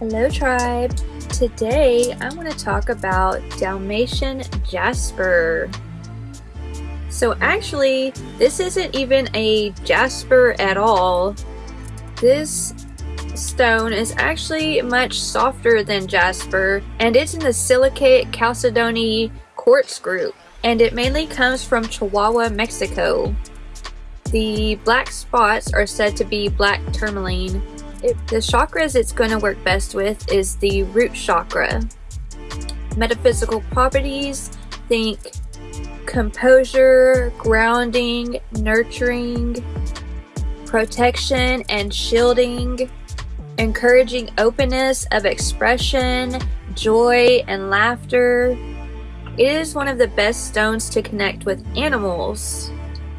Hello tribe! Today I want to talk about Dalmatian Jasper. So actually this isn't even a jasper at all. This stone is actually much softer than jasper and it's in the silicate chalcedony quartz group and it mainly comes from Chihuahua, Mexico. The black spots are said to be black tourmaline it, the chakras it's going to work best with is the root chakra. Metaphysical properties, think composure, grounding, nurturing, protection and shielding, encouraging openness of expression, joy and laughter. It is one of the best stones to connect with animals.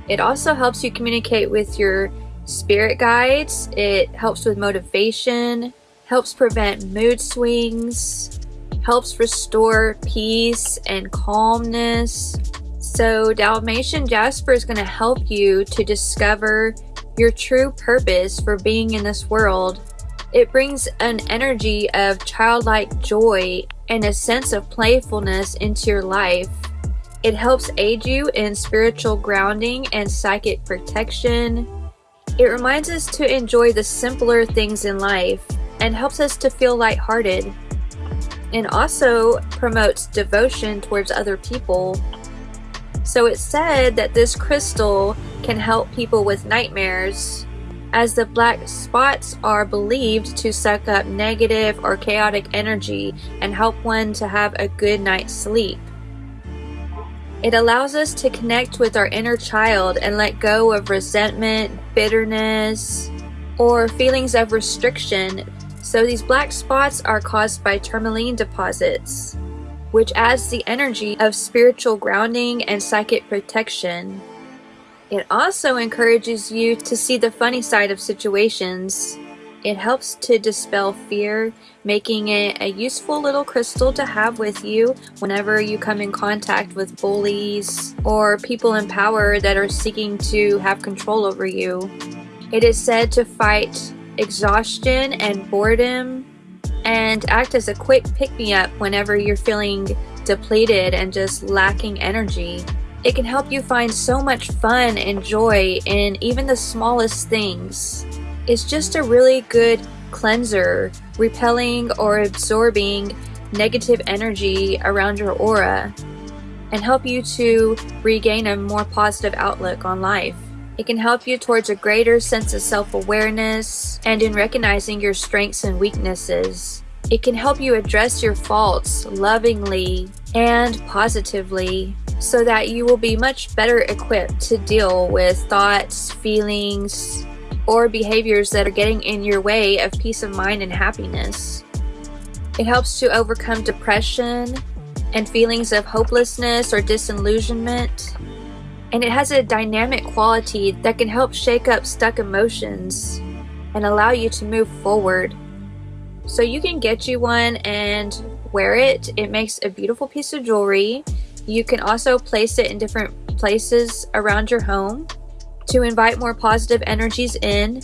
It also helps you communicate with your spirit guides. It helps with motivation, helps prevent mood swings, helps restore peace and calmness. So Dalmatian Jasper is going to help you to discover your true purpose for being in this world. It brings an energy of childlike joy and a sense of playfulness into your life. It helps aid you in spiritual grounding and psychic protection. It reminds us to enjoy the simpler things in life and helps us to feel lighthearted. And also promotes devotion towards other people. So it's said that this crystal can help people with nightmares, as the black spots are believed to suck up negative or chaotic energy and help one to have a good night's sleep. It allows us to connect with our inner child and let go of resentment, bitterness, or feelings of restriction. So these black spots are caused by tourmaline deposits, which adds the energy of spiritual grounding and psychic protection. It also encourages you to see the funny side of situations it helps to dispel fear, making it a useful little crystal to have with you whenever you come in contact with bullies or people in power that are seeking to have control over you. It is said to fight exhaustion and boredom and act as a quick pick-me-up whenever you're feeling depleted and just lacking energy. It can help you find so much fun and joy in even the smallest things is just a really good cleanser, repelling or absorbing negative energy around your aura and help you to regain a more positive outlook on life. It can help you towards a greater sense of self-awareness and in recognizing your strengths and weaknesses. It can help you address your faults lovingly and positively so that you will be much better equipped to deal with thoughts, feelings, or behaviors that are getting in your way of peace of mind and happiness. It helps to overcome depression and feelings of hopelessness or disillusionment. And it has a dynamic quality that can help shake up stuck emotions and allow you to move forward. So you can get you one and wear it. It makes a beautiful piece of jewelry. You can also place it in different places around your home to invite more positive energies in.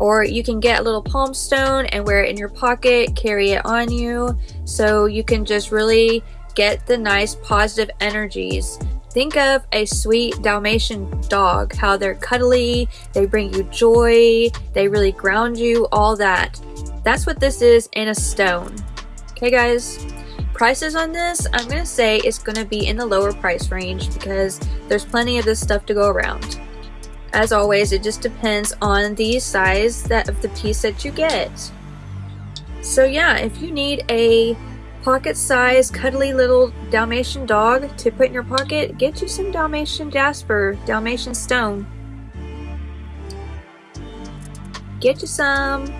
Or you can get a little palm stone and wear it in your pocket, carry it on you, so you can just really get the nice positive energies. Think of a sweet Dalmatian dog, how they're cuddly, they bring you joy, they really ground you, all that. That's what this is in a stone. Okay guys, prices on this, I'm to say it's to be in the lower price range because there's plenty of this stuff to go around. As always, it just depends on the size that of the piece that you get. So yeah, if you need a pocket-sized, cuddly little Dalmatian dog to put in your pocket, get you some Dalmatian Jasper, Dalmatian Stone. Get you some.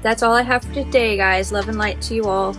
That's all I have for today, guys. Love and light to you all.